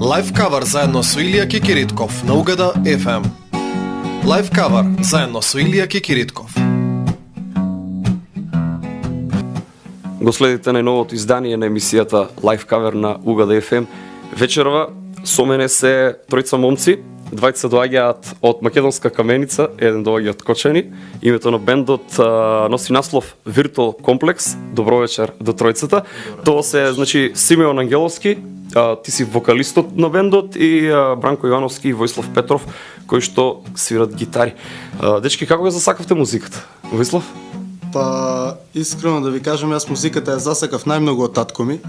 Лайф кавер заедно со Илија Кикиритков на Угада FM. Лайф кавер заедно со Илија Кикиритков. Го следите најновото издание на емисијата Лайф кавер на Угада FM. Вечерва со мене се тројца момци, двајца доаѓаат од Македонска каменица, еден доаѓа од Кочани. Името на бендот а, носи наслов Virtual Complex. Добро вечер до тројцата. Тоа се значи Симеон Ангеловски, а, ти си вокалистот на бендот и а, Бранко Ивановски и Војслав Петров кои што свират гитари. А, дечки, како ја засакавте музиката? Војслав? Па, искрено да ви кажам, јас музиката ја засакав најмногу од татко ми.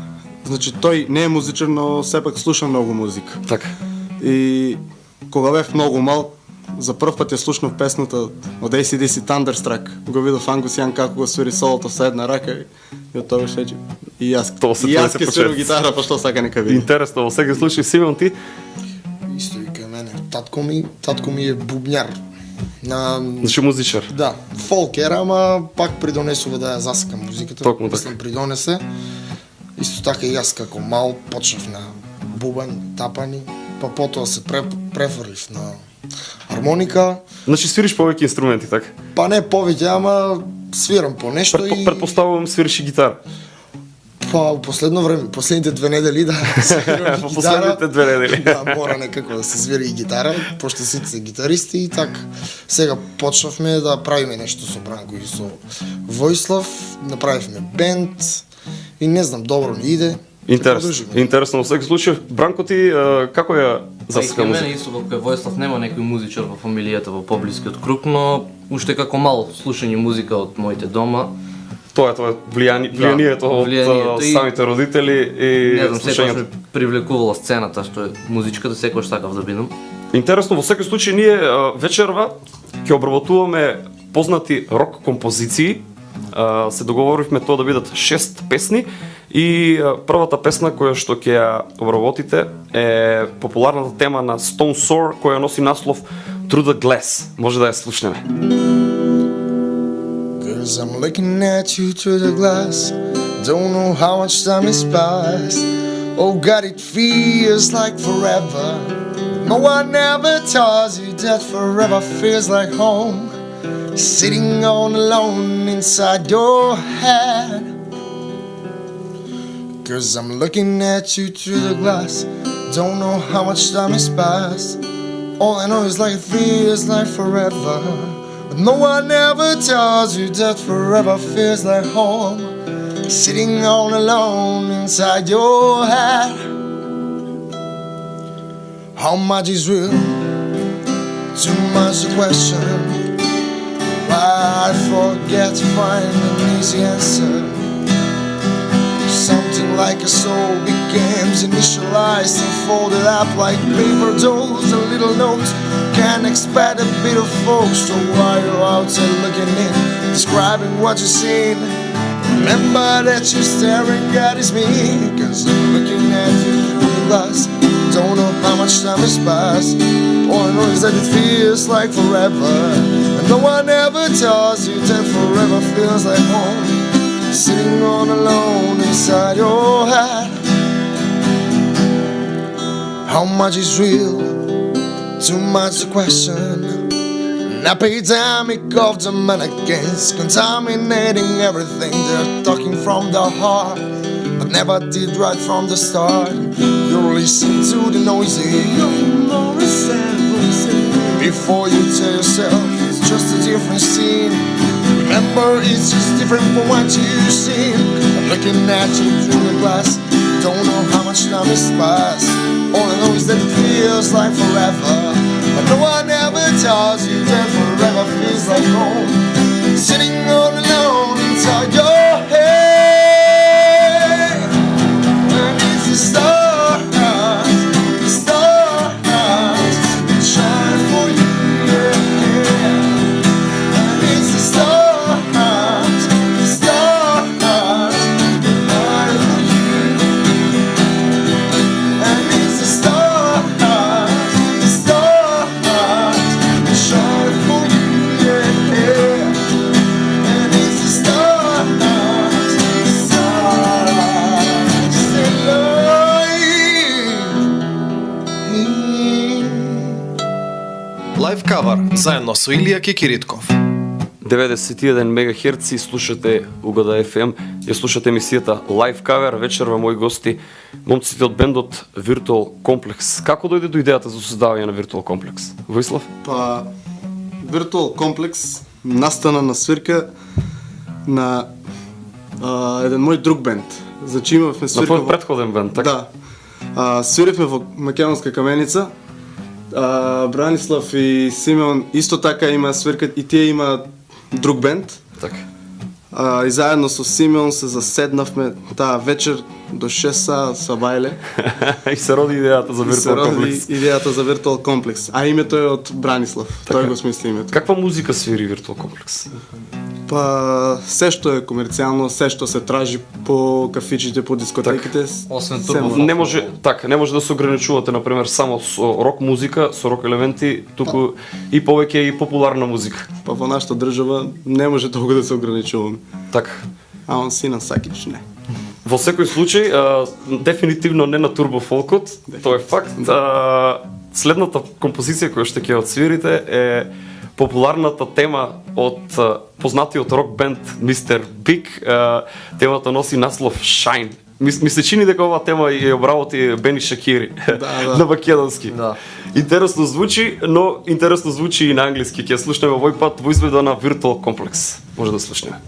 Значи, тој не е музичар, но сепак слуша многу музика. Така. И кога бев многу мал, за прв пат ја слушнав песната од ACDC Thunderstruck. Го видов Ангус Јан како го свири солото со една рака и, и од тоа шеќи. И јас, Тоа се и тоа јас се ке свирам гитара, па што сака нека види. Интересно, во секој случај Симеон ти Исто и кај мене. Татко ми, татко ми е бубњар. На значи музичар. Да, фолк ера, ама пак придонесува да ја засакам музиката. Токму така. Мислам, придонесе. Исто така и јас како мал почнав на бубањ, тапани, па потоа се пре, префрлив на хармоника, Значи свириш повеќе инструменти, така? па не повеќе, ама свирам по нешто Предпо, и предпоставувам свириш и гитара. Па у последно време, последните две недели да свирам Во гитара. последните две недели. да, мора некако да се свири и гитара, пошто сите се гитаристи и так. Сега почнавме да правиме нешто со Бранко и со Војслав, направивме бенд и не знам, добро ни иде. Интересно. Продолжиме. Интересно во секој случај. Бранко ти а, како ја и засека кај мене музика? исто како кај Војслав нема некој музичар во фамилијата во поблискиот круг, но уште како мал слушање музика од моите дома. Тоа е тоа влијани, Да, влијанието од влијанието самите родители и Не знам, слушањето. ме привлекувала сцената што е музичката, секогаш сакав да бидам. Интересно, во секој случај ние вечерва ќе обработуваме познати рок композиции. Се договоривме тоа да бидат шест песни и првата песна која што ќе ја обработите е популарната тема на Stone Sour која носи наслов Through the Glass. Може да ја слушнеме. Cause I'm looking at you through the glass. Don't know how much time has passed. Oh God, it feels like forever. No one ever tells you that forever feels like home. Sitting on alone inside your head. Cause I'm looking at you through the glass. Don't know how much time has passed. All I know is like it feels like forever. But no one ever tells you that forever feels like home. Sitting all alone inside your head. How much is real? Too much to question. Why I forget to find an easy answer. Something like a soul becomes initialized and folded up like paper dolls. A little note Can't expect a bit of folks. So while you're outside looking in, describing what you've seen remember that you're staring at is me. Cause I'm looking at you through glass. Don't know how much time has passed. All I know is that it feels like forever. And no one ever tells you that forever feels like home sitting on alone inside your head. How much is real? Too much to question. An epidemic of the mannequins contaminating everything. They're talking from the heart, but never did right from the start. You listen to the noisy. Before you tell yourself it's just a different scene. Remember, it's just different from what you've seen. I'm looking at you through the glass. Don't know how much time is passed. Feels like forever. But no one ever tells you that forever feels like home. Кавар заедно со Илија Кикиритков. 91 МГц слушате Угада FM, ја слушате емисијата Live Cover, вечерва мои гости, момците од бендот Virtual Complex. Како дојде до идејата за создавање на Virtual Complex? Воислав? Па, Virtual Complex настана на свирка на а, еден мој друг бенд. Значи имавме На свирка твој предходен бенд, така? Да. А, свиривме во Македонска каменица. А, Бранислав и Симеон исто така има свиркат и тие има друг бенд. Така. А, и заедно со Симеон се заседнавме таа вечер до 6 са са бајле. и се роди идејата за И се Virtual роди идејата за Virtual Complex. А името е од Бранислав. Така. Тој го смисли името. Каква музика свири Virtual Complex? Па се што е комерцијално, се што се тражи по кафичите, по дискотеките. Освен се турбо може. Не може, така, не може да се ограничувате на пример само со рок музика, со рок елементи, туку и повеќе и популарна музика. Па во нашата држава не може толку да се ограничуваме. Така. А он Сина Сакич не. Во секој случај, а, дефинитивно не на турбо фолкот, тоа е факт. А, следната композиција која што ќе отсвирите е популарната тема од познатиот рок бенд. Big. А, темата носи наслов Shine. Ми, ми се чини дека оваа тема ја обработи Бени Шакири да. на македонски. Да. Интересно звучи, но интересно звучи и на англиски. Ќе ја слушнеме овој пат во изведа на Virtual Complex. Може да слушнеме.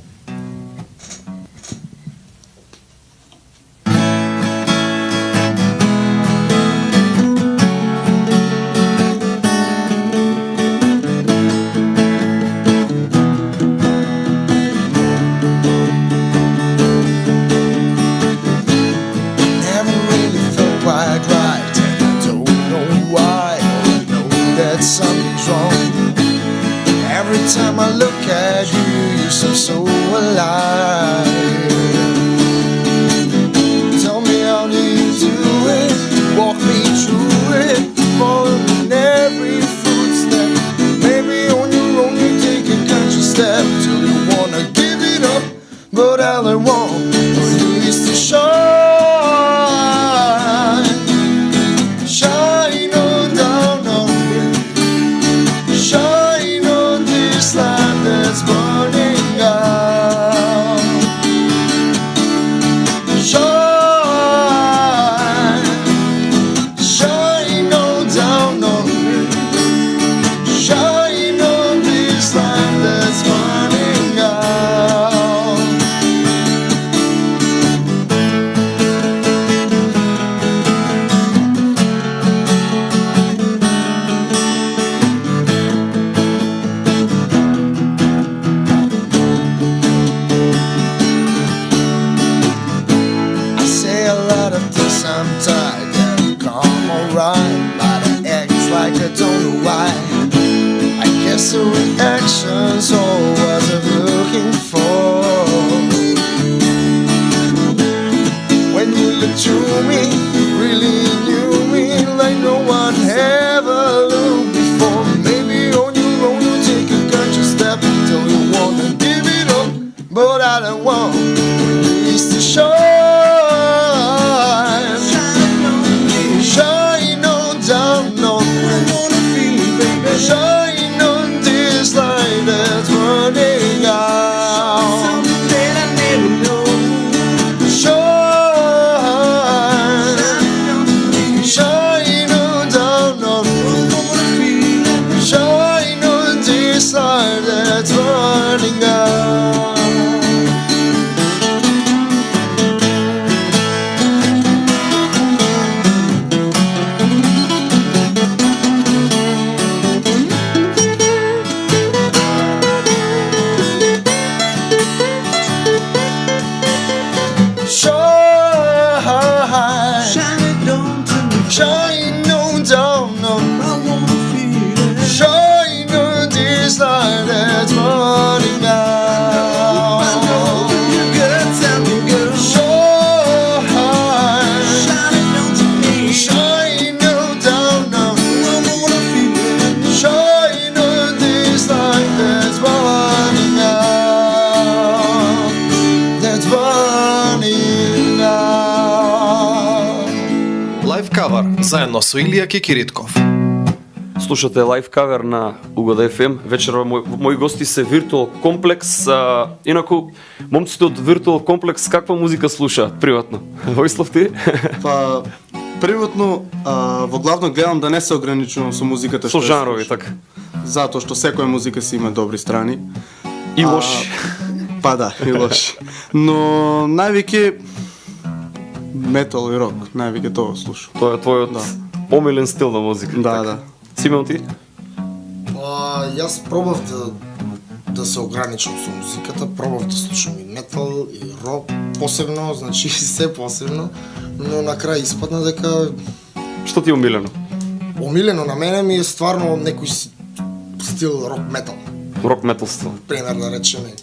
to me. Со Илија Кикиритков. Слушате лайв кавер на Угода FM. Вечерва мој, мои гости се Virtual Complex. А, инаку, момците од Virtual Complex каква музика слушаат приватно? Војслав ти? Па, приватно, а, во главно гледам да не се ограничувам со музиката Со жанрови, така. Затоа што секоја музика си има добри страни. И лоши. Па да, и лоши. Но највеќе метал и рок, највеќе тоа слушам. Тоа е твојот Да. Омилен стил на музика. Да, така. да. Симеон ти? Па, јас пробав да, да се ограничам со музиката, пробав да слушам и метал, и рок, посебно, значи се посебно, но на крај испадна дека Што ти е омилено? омилено на мене ми е стварно некој стил рок метал. Рок металство. Пример да речеме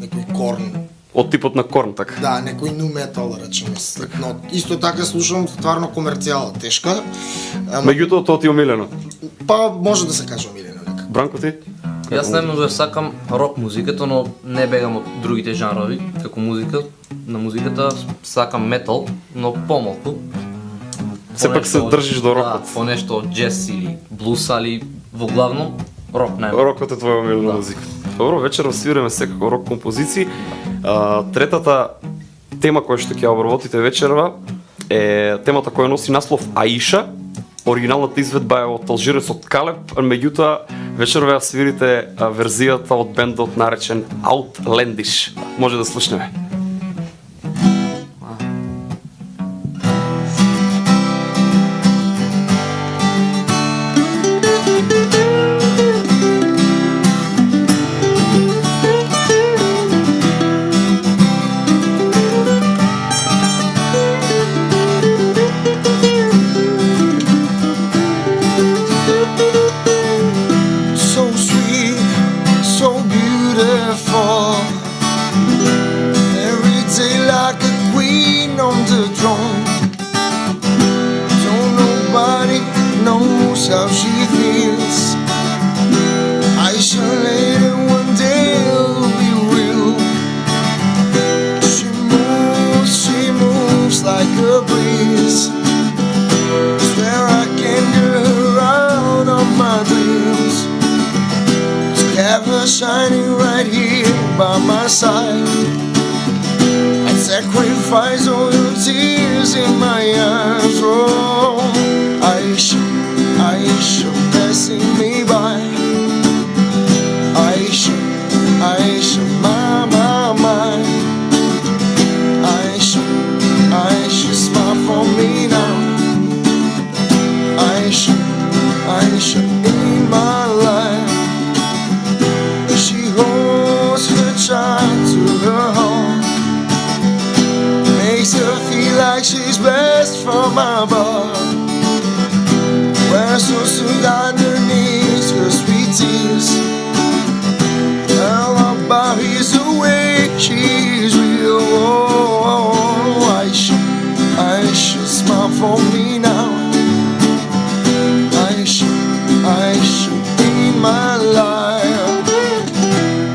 некој корн, Од типот на корн, така. да, некој nu метал да речеме. Но исто така слушам стварно комерцијала, тешка. Ама, Меѓутоа тоа ти е омилено. па може да се каже омилено нека. Бранко ти? Јас најмногу ја сакам рок музиката, но не бегам од другите жанрови, како музика. На музиката сакам метал, но помалку. Сепак се држиш до рокот. Да, по нешто од джез или блус, али во главно рок најмногу. Рокот е твоја омилена Да. музика. Добро, вечерва свиреме секако рок композиции. А, третата тема која што ќе ја обработите вечерва е темата која носи наслов Аиша. Оригиналната изведба е од алжирецот Калеб, меѓутоа вечерва ја свирите верзијата од бендот наречен Outlandish. Може да слушнеме. Sacrifice all your tears in my eyes. Oh, I should, I should pass me. My life.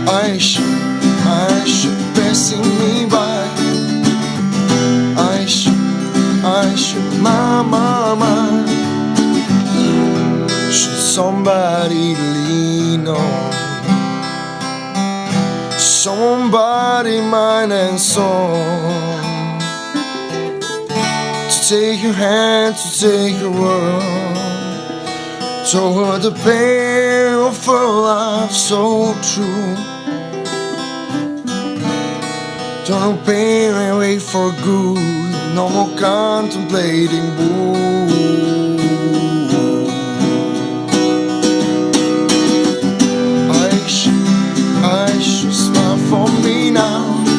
Aisha, Aisha, passing me by. Aisha, Aisha, my, my, my. She's somebody lean on. Somebody mind and soul to take your hand, to take your world. So hard to pay love so true. Don't pay and wait for good No more contemplating boo. I should, I should smile for me now.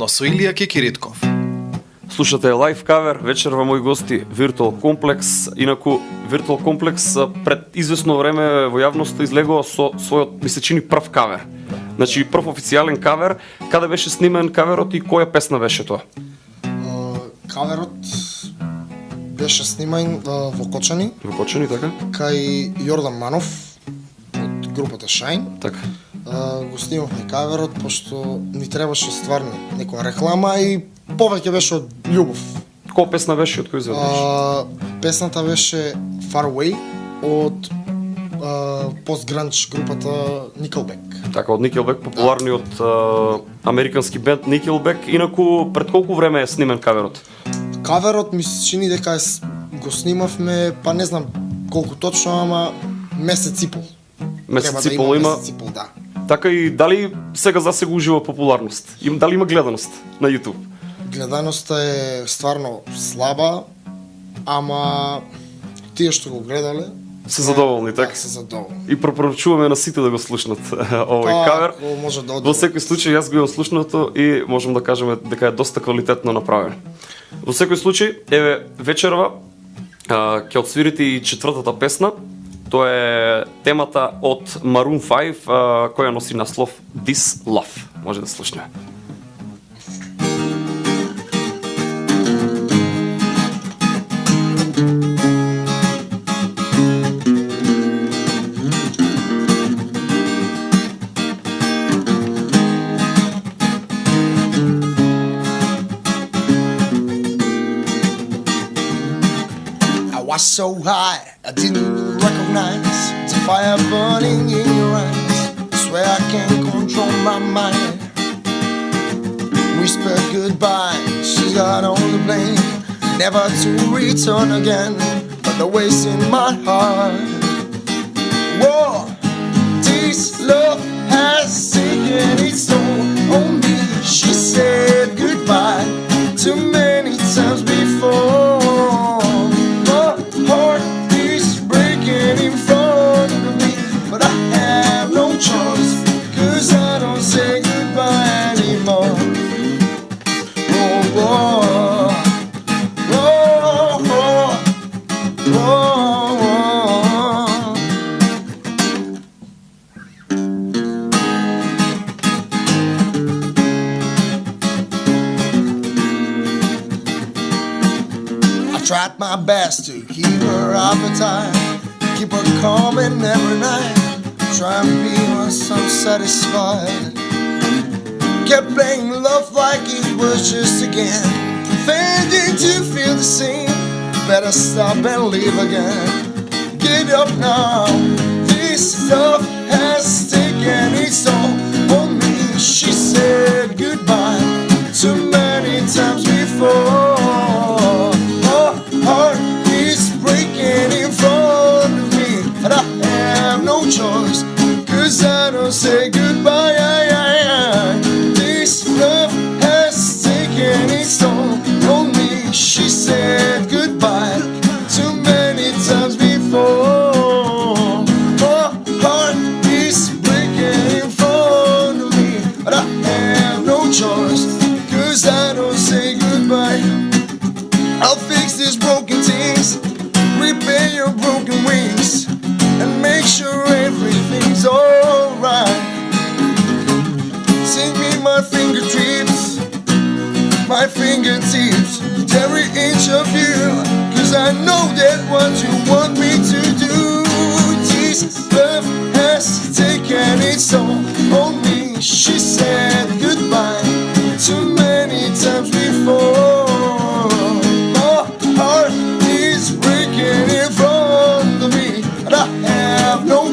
Заедно со Илија Кикиритков. Слушате лайф кавер, вечер во мои гости Virtual Complex. Инаку Virtual Complex а, пред известно време во јавноста излегува со својот ми се чини прв кавер. Значи прв официјален кавер, каде беше снимен каверот и која песна беше тоа? Каверот беше снимаен а, во Кочани Во Кочани, така? кај Јордан Манов од групата Shine. Така. А, го снимавме каверот пошто ни требаше стварно некоја реклама и повеќе беше од љубов. Која песна беше од кој изведуваш? А, песната беше Far Away од постгранч групата Nickelback. Така, од Nickelback, популарниот а, американски бенд Nickelback. Инаку, пред колку време е снимен каверот? Каверот ми се чини дека го снимавме, па не знам колку точно, ама месец и пол. Месец Треба да и пол има. Месец и пол, да. Така и дали сега за сега ужива популарност? Им дали има гледаност на YouTube? Гледаноста е стварно слаба, ама тие што го гледале Се задоволни, така? Да, се задоволни. И препорачуваме на сите да го слушнат овој Па, кавер. може да Во секој случај јас го имам слушнато и можем да кажеме дека е доста квалитетно направен. Во секој случај, еве вечерва ќе отсвирите и четвртата песна. Тоа е темата од Maroon 5 која носи наслов This Love. Може да слушнеме. Was so high, I didn't recognize the fire burning in your eyes. Swear I can't control my mind. Whisper goodbye, she's got all the blame. Never to return again, but the waste in my heart. Whoa, this love has taken its toll on me. She said goodbye too many times before. Tried my best to keep her appetite, keep her coming every night, try and be some satisfied. Kept playing love like it was just a game, pretending to feel the same. Better stop and leave again. Get up now, this love has taken its toll on me. She said goodbye too many times before. Say goodbye.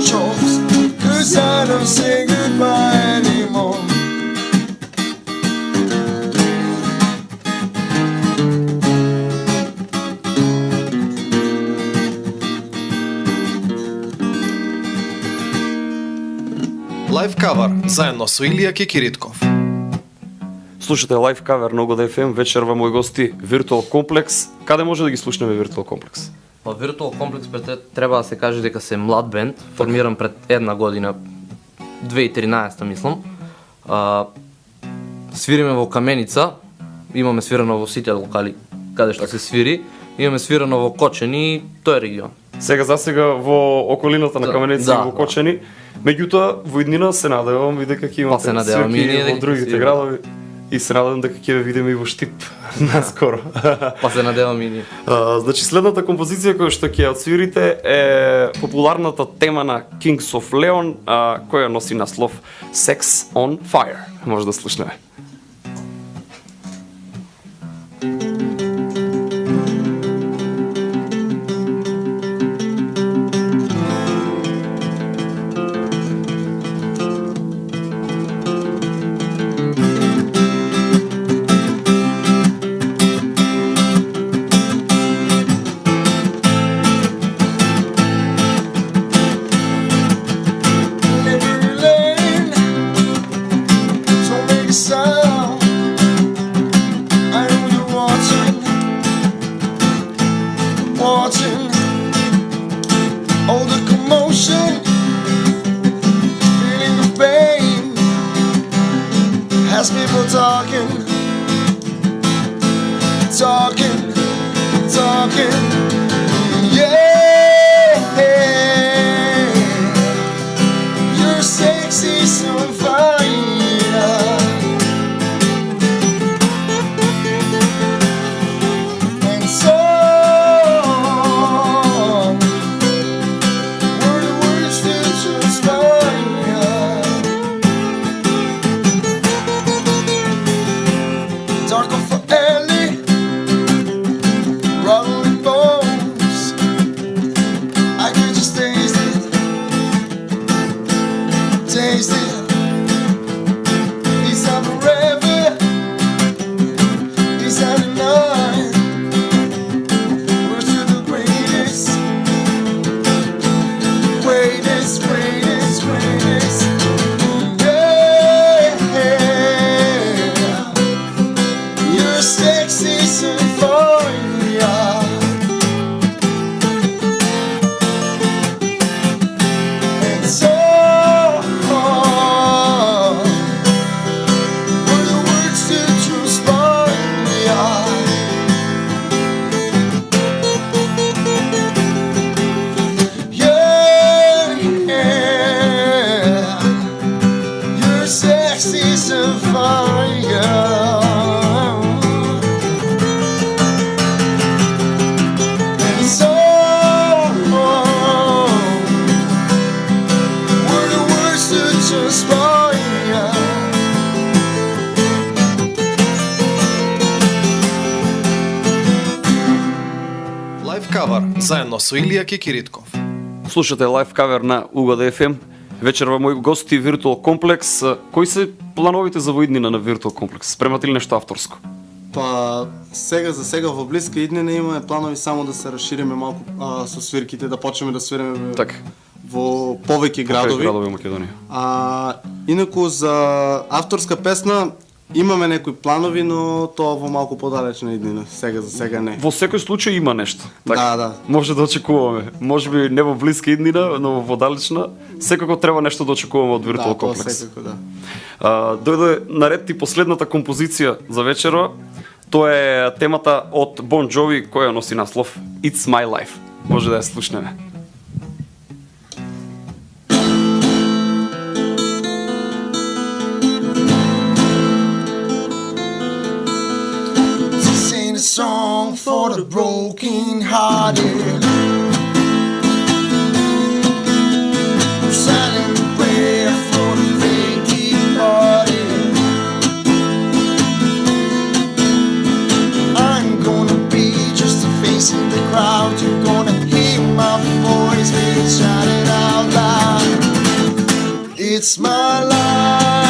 Choice, cause I don't say goodbye anymore. Кавар заедно со Илија Кикиритков. Слушате лайф кавер на Угода FM, вечер во мои гости Virtual Complex. Каде може да ги слушнеме Virtual Complex? Па Complex пред треба да се каже дека се млад бенд, формиран пред една година, 2013 мислам. А, свириме во Каменица, имаме свирано во сите локали каде што се свири, имаме свирано во Кочени и тој регион. Сега за сега во околината на Да, Каменица да, и во да. Кочени, меѓутоа во иднина се надевам и дека ќе имате Па се надевам и свирки ние во другите градови и се надевам дека ќе ве видиме и во Штип наскоро. Па се надевам и ние. Значи следната композиција која што ќе ја отсвирите е популарната тема на Kings of Leon, а, која носи наслов Sex on Fire. Може да слушнеме. watching places заедно со Илија Кикиритков. Слушате лайв кавер на УГД ФМ. Вечерва мои гости Виртуал Комплекс. Кои се плановите за воиднина на Виртуал Комплекс? Спремате ли нешто авторско? Па сега за сега во блиска иднина имаме планови само да се расшириме малку а, со свирките, да почнеме да свириме Така. во повеќе градови. Градови во Македонија. А инаку за авторска песна имаме некои планови, но тоа во малку подалечна иднина. Сега за сега не. Во секој случај има нешто. Така. Да, да. Може да очекуваме. Може би не во блиска иднина, но во далечна. Секако треба нешто да очекуваме од Виртуал да, Комплекс. секако да. А, дојде наред и последната композиција за вечера. Тоа е темата од Бон Джови која носи наслов It's My Life. Може да ја слушнеме. Song for the broken hearted. Prayer for the. I'm gonna be just a face in the crowd. You're gonna hear my voice being shouted out loud. It's my life,